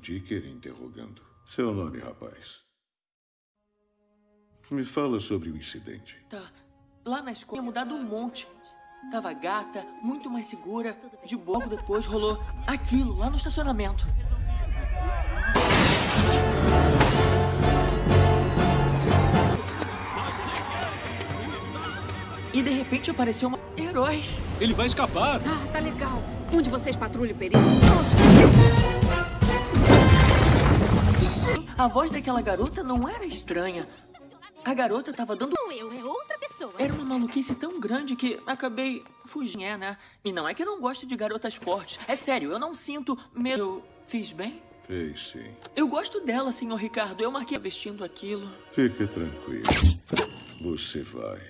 Dicker interrogando. Seu nome, rapaz? Me fala sobre o incidente. Tá. Lá na escola tinha mudado um monte. Tava gata, muito mais segura. De pouco depois rolou aquilo lá no estacionamento. E de repente apareceu uma... Heróis. Ele vai escapar. Ah, tá legal. Um de vocês patrulha o perigo. A voz daquela garota não era estranha. A garota tava dando... Não eu, é outra pessoa. Era uma maluquice tão grande que acabei fugindo, é, né? E não é que eu não gosto de garotas fortes. É sério, eu não sinto medo. Eu fiz bem? Fez sim. Eu gosto dela, senhor Ricardo. Eu marquei vestindo aquilo. Fique tranquilo. Você vai.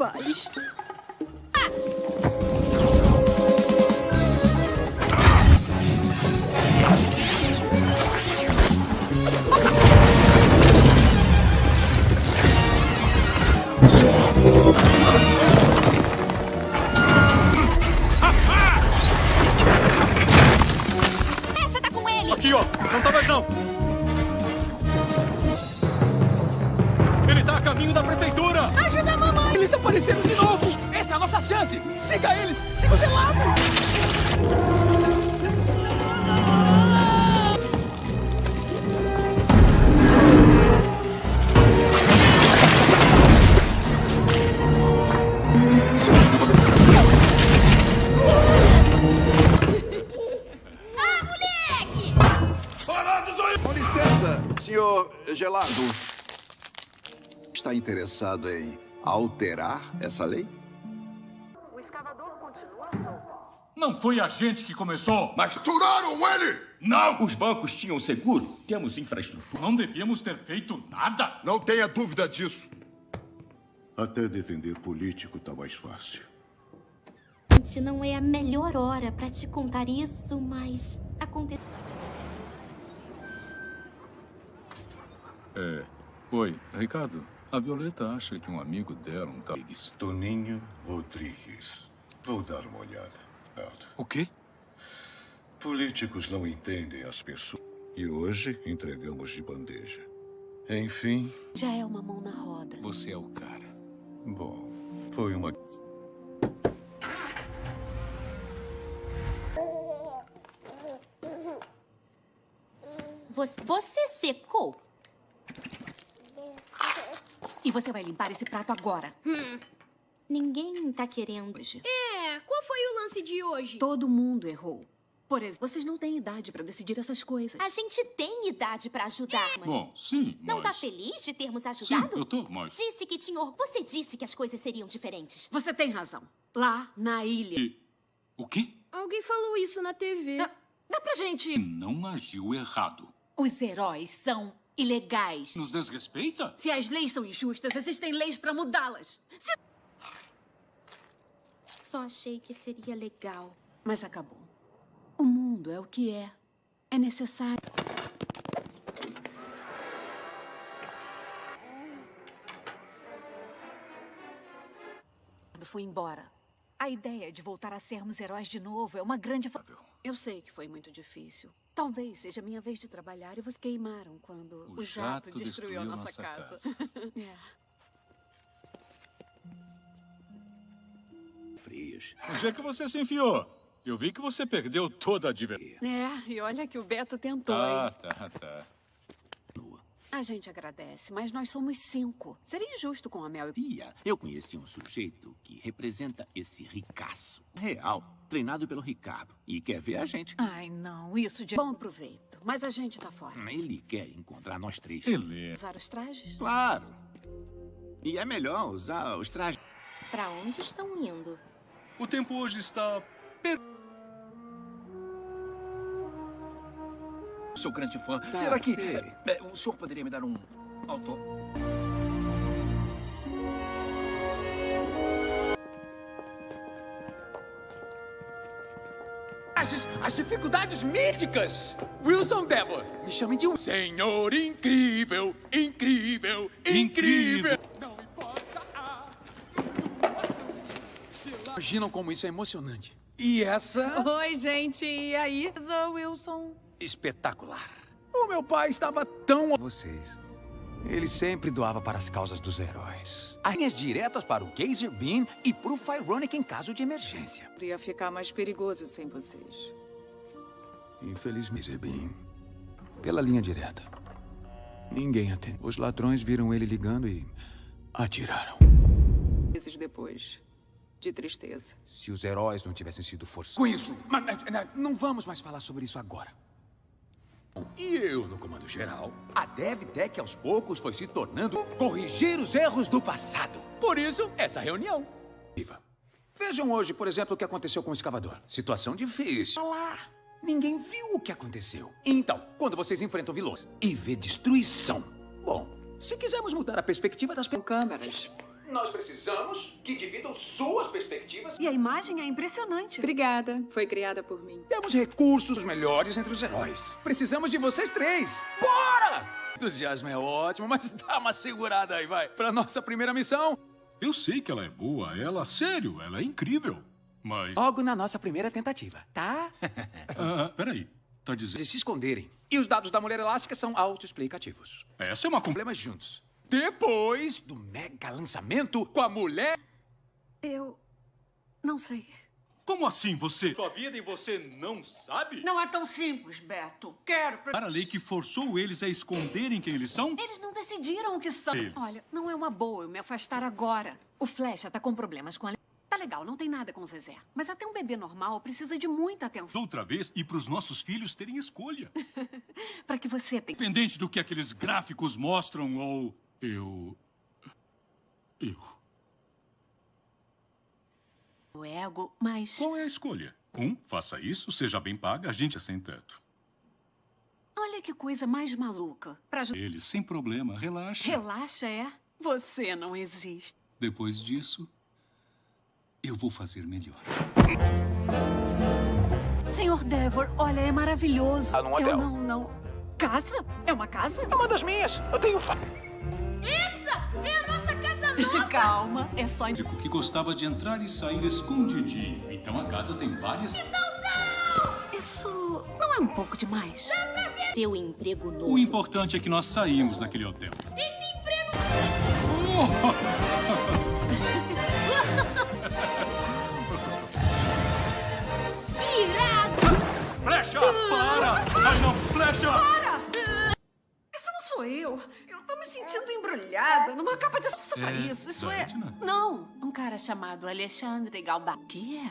Deixa tá com ele. Aqui, ó! Não tá mais não! Ele tá a caminho da prefeitura! Ajuda. Eles apareceram de novo! Essa é a nossa chance! Siga eles! Siga de lado! Ah, moleque! Parados aí! Com licença, senhor Gelado. Está interessado em alterar essa lei? Não foi a gente que começou! Mas turaram ele! Não! Os bancos tinham seguro. Temos infraestrutura. Não devíamos ter feito nada! Não tenha dúvida disso. Até defender político tá mais fácil. Gente, Não é a melhor hora pra te contar isso, mas aconteceu. É. Oi, Ricardo. A Violeta acha que um amigo dela, um tal. Toninho Rodrigues. Vou dar uma olhada. Alto. O quê? Políticos não entendem as pessoas. E hoje entregamos de bandeja. Enfim, Já é uma mão na roda. Você é o cara. bom, foi uma. Você, você secou? E você vai limpar esse prato agora. Ninguém tá querendo hoje. É, qual foi o lance de hoje? Todo mundo errou. Por exemplo, vocês não têm idade pra decidir essas coisas. A gente tem idade pra ajudar, mas... Bom, sim, Não mas... tá feliz de termos Sim, ajudado? eu tô, mas... Disse que tinha... Você disse que as coisas seriam diferentes. Você tem razão. Lá na ilha. E... O quê? Alguém falou isso na TV. Dá, dá pra gente. Não agiu errado. Os heróis são ilegais. Nos desrespeita? Se as leis são injustas, existem leis pra mudá-las. Se- Só achei que seria legal. Mas acabou. O mundo é o que é. É necessário. Foi embora. A ideia de voltar a sermos heróis de novo é uma grande. Eu sei que foi muito difícil. Talvez seja minha vez de trabalhar e vocês queimaram quando O o, jato, jato destruiu a destruiu nossa, nossa casa. é. Frios. Onde é que você se enfiou? Eu vi que você perdeu toda a diversão. É, e olha que o Beto tentou, Ah, hein? tá, tá. A gente agradece, mas nós somos cinco. Seria injusto com a Mel e... Tia, eu conheci um sujeito que representa esse ricaço. Real, treinado pelo Ricardo. E quer ver a gente. Ai, não, isso de bom proveito. Mas a gente tá fora. Ele quer encontrar nós três. Ele. Usar os trajes? Claro. E é melhor usar os trajes. Pra onde estão indo? O tempo hoje está... Sou grande fã. Tá, Será que sei. é, é, o senhor poderia me dar um autor? As, as dificuldades míticas. Wilson Devon, me chame de um senhor incrível, incrível, incrível. Não importa a... Imaginam como isso é emocionante. E essa... Oi, gente, e aí? Sou Wilson. Espetacular. O meu pai estava tão a vocês. Ele sempre doava para as causas dos heróis. As linhas diretas para o Geyser Beam e para o Fironic em caso de emergência. Ia ficar mais perigoso sem vocês. Infelizmente, Beam. Pela linha direta. Ninguém atende. Os ladrões viram ele ligando e atiraram. Meses depois, de tristeza. Se os heróis não tivessem sido forçados. Com isso, mas, mas, não vamos mais falar sobre isso agora. E eu, no comando geral, a DevTech aos poucos foi se tornando corrigir os erros do passado. Por isso, essa reunião. Viva. Vejam hoje, por exemplo, o que aconteceu com o escavador. Situação difícil. Lá. Ninguém viu o que aconteceu. Então, quando vocês enfrentam vilões e vê destruição. Bom, se quisermos mudar a perspectiva das câmeras. Nós precisamos que dividam suas perspectivas. E a imagem é impressionante. Obrigada. Foi criada por mim. Temos recursos melhores entre os heróis. Precisamos de vocês três. Bora! Entusiasmo é ótimo, mas dá uma segurada aí, vai. Pra nossa primeira missão. Eu sei que ela é boa, ela, sério, ela é incrível. Mas... Logo na nossa primeira tentativa, tá? Ah, peraí, tá dizendo... De se esconderem. E os dados da mulher elástica são autoexplicativos. Essa é uma... Problemas juntos. Depois do mega lançamento com a mulher... Eu... não sei. Como assim você... Sua vida e você não sabe? Não é tão simples, Beto. Quero... Para a lei que forçou eles a esconderem quem eles são? Eles não decidiram o que são. Eles. Olha, não é uma boa eu me afastar agora. O Flecha tá com problemas com a... Tá legal, não tem nada com o Zezé. Mas até um bebê normal precisa de muita atenção. Outra vez, e para os nossos filhos terem escolha. Pra que você tenha... Independente do que aqueles gráficos mostram ou... Eu... Eu... O ego, mas... Qual é a escolha? Um, faça isso, seja bem paga, a gente é sem teto. Olha que coisa mais maluca. Pra... Eles, sem problema, relaxa. Relaxa, é? Você não existe. Depois disso, eu vou fazer melhor. Senhor Devor, olha, é maravilhoso. Ah, num hotel. Eu não, não... Casa? É uma casa? Uma das minhas. Eu tenho... É a nossa casa nova! Calma, é só... Digo que gostava de entrar e sair escondidinho. Então a casa tem várias... Isso não é um pouco demais? Seu emprego novo. O importante é que nós saímos daquele hotel. Esse emprego... Irado! Flecha! Para! Ai, não! Flecha! Essa não sou eu. Eu tô me sentindo embrulhada numa capa de... Isso pra É, isso, isso é... Não, um cara chamado Alexandre Galba. O que é?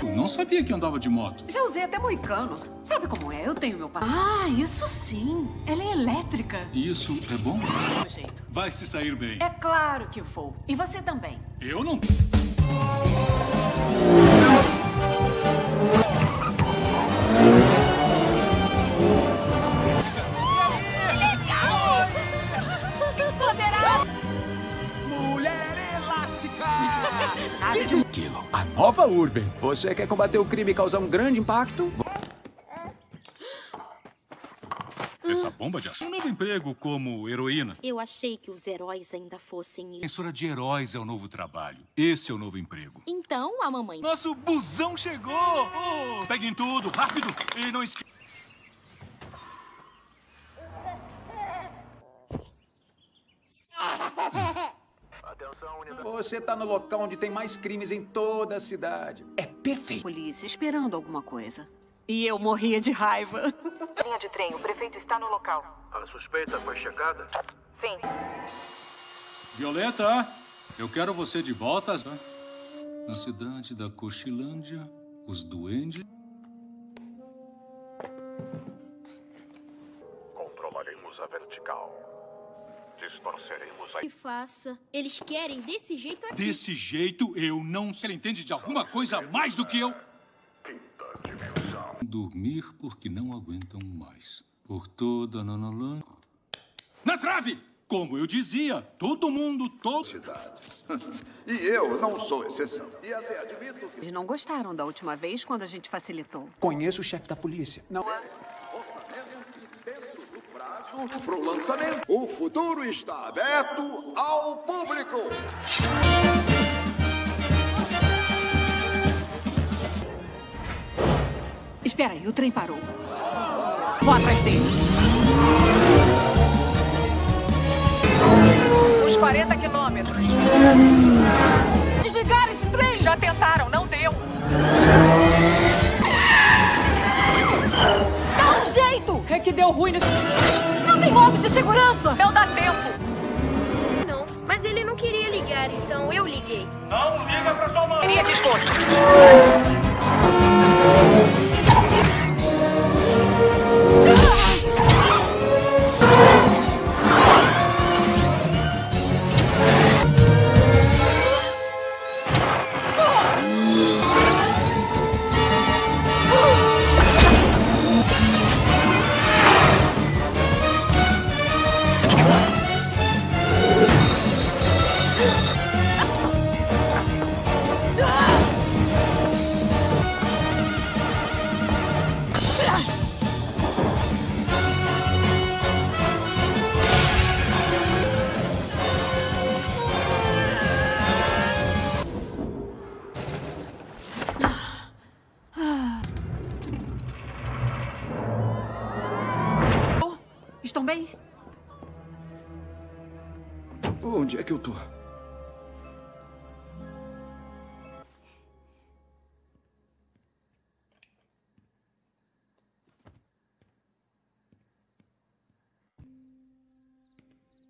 Eu não sabia que andava de moto. Já usei até moicano. Sabe como é? Eu tenho meu pai. Ah, isso sim. Ela é elétrica. Isso é bom? Do jeito. Vai se sair bem. É claro que vou. E você também. Eu não... Urban. Você quer combater o crime e causar um grande impacto? Essa bomba de ação. Um novo emprego como heroína. Eu achei que os heróis ainda fossem. Defensora de heróis é o novo trabalho. Esse é o novo emprego. Então a mamãe. Nosso busão chegou! Oh, peguem tudo, rápido! E não esqueçam. Atenção, Você tá no local onde tem mais crimes em toda a cidade. É perfeito. Polícia esperando alguma coisa. E eu morria de raiva. Linha de trem, o prefeito está no local. A suspeita foi checada? Sim. Violeta, eu quero você de volta. Na cidade da Cochilândia, os duendes... Controlaremos a vertical. Distorceremos a... Que faça. Eles querem desse jeito aqui. Desse jeito, eu não... Você entende de alguma coisa mais do que eu? Dormir porque não aguentam mais. Por toda a Nanalã... Na trave! Como eu dizia, todo mundo, todo... Cidades. E eu não sou exceção. E até admito que... Eles não gostaram da última vez quando a gente facilitou. Conheço o chefe da polícia. Não. Para o lançamento, o futuro está aberto ao público. Espera aí, o trem parou. Vou atrás dele. Uns 40 quilômetros. Desligar esse trem! Já tentaram, não deu. É que deu ruim nesse... Não tem modo de segurança! Não dá tempo. Não, mas ele não queria ligar, então eu liguei. Não liga pra sua mãe. Queria desconto. Onde é que eu tô?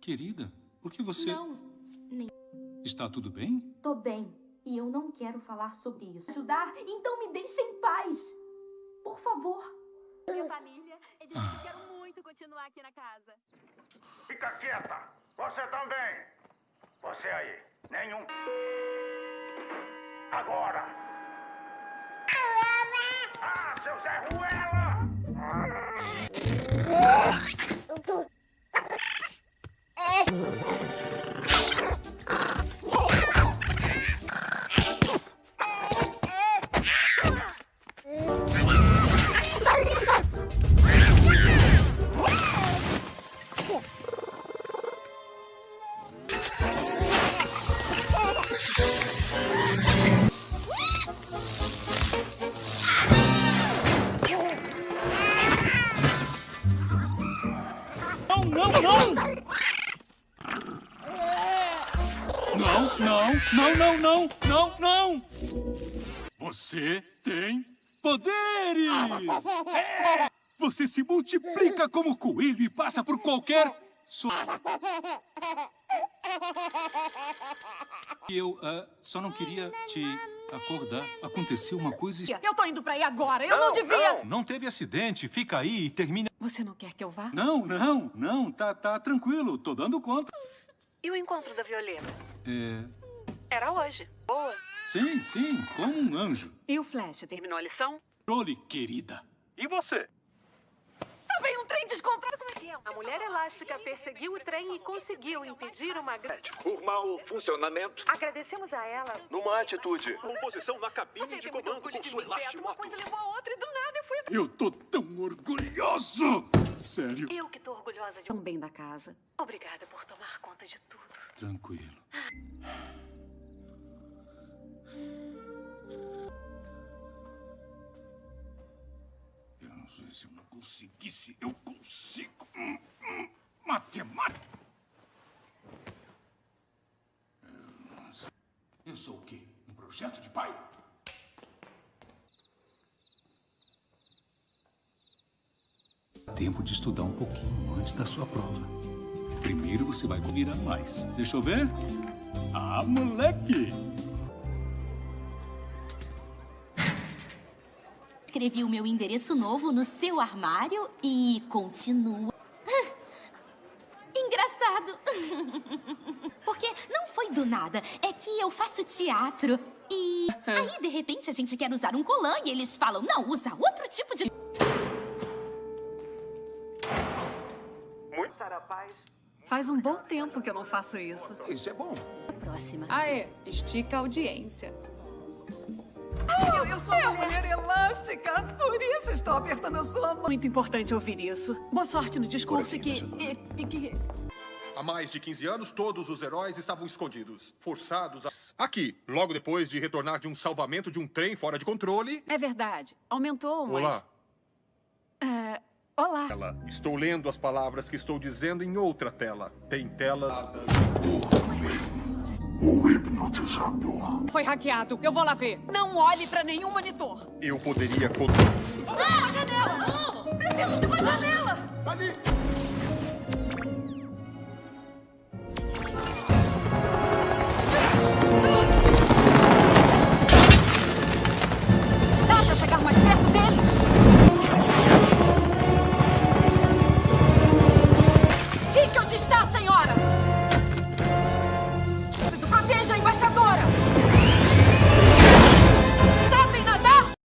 Querida, por que você... Não, nem. Está tudo bem? Tô bem. E eu não quero falar sobre isso. Ajudar? Então me deixe em paz. Por favor. Minha família, eles quero muito continuar aqui na casa. Fica quieta! Você também! Você aí, nenhum. Agora! Ah, Não, não, não! Não, não, não, não, não, não! Você tem poderes! É! Você se multiplica como coelho e passa por qualquer... So... Eu ah, só não queria te acordar. Aconteceu uma coisa... Eu tô indo pra aí agora. Eu não, devia. Não teve acidente. Fica aí e termina... Você não quer que eu vá? Não, não, não. Tá, tá tranquilo. Tô dando conta. E o encontro da Violeta? É... Era hoje. Boa. Sim, sim. Como um anjo. E o Flash terminou a lição? Controle, querida. E você? Só veio um trem descontrolado. Como é que é? A mulher elástica perseguiu o trem e conseguiu impedir uma grande... Por mau funcionamento. Agradecemos a ela. Numa atitude. Composição na cabine Você de comando com de sua Beto. Uma coisa levou a outra e do nada eu fui... Eu tô tão orgulhoso! Sério. Eu que tô orgulhosa de... Tão bem da casa. Obrigada por tomar conta de tudo. Tranquilo. Se eu não conseguisse. Eu consigo. Hum, hum, Matemática. Eu não Eu sou o quê? Um projeto de pai? Tempo de estudar um pouquinho antes da sua prova. Primeiro você vai virar mais. Deixa eu ver. Ah, moleque! Escrevi o meu endereço novo no seu armário e continua. Engraçado. Porque não foi do nada. É que eu faço teatro. E aí, de repente, a gente quer usar um colã e eles falam: não, usa outro tipo de. Muito paz. Faz um bom tempo que eu não faço isso. Isso é bom. Próxima. Ah, é. Estica a audiência. Eu, eu sou uma mulher elástica, por isso estou apertando a sua mão. Muito importante ouvir isso. Boa sorte no discurso e que, e, e que... Há mais de 15 anos, todos os heróis estavam escondidos, forçados a... Aqui, logo depois de retornar de um salvamento de um trem fora de controle... É verdade. Aumentou, mas... Olá. É... Olá. Ela. Estou lendo as palavras que estou dizendo em outra tela. Tem tela... O hipnotizador. Foi hackeado. Eu vou lá ver. Não olhe pra nenhum monitor. Eu poderia... Ah, uma janela! Oh, preciso de uma janela! Ali! está, senhora?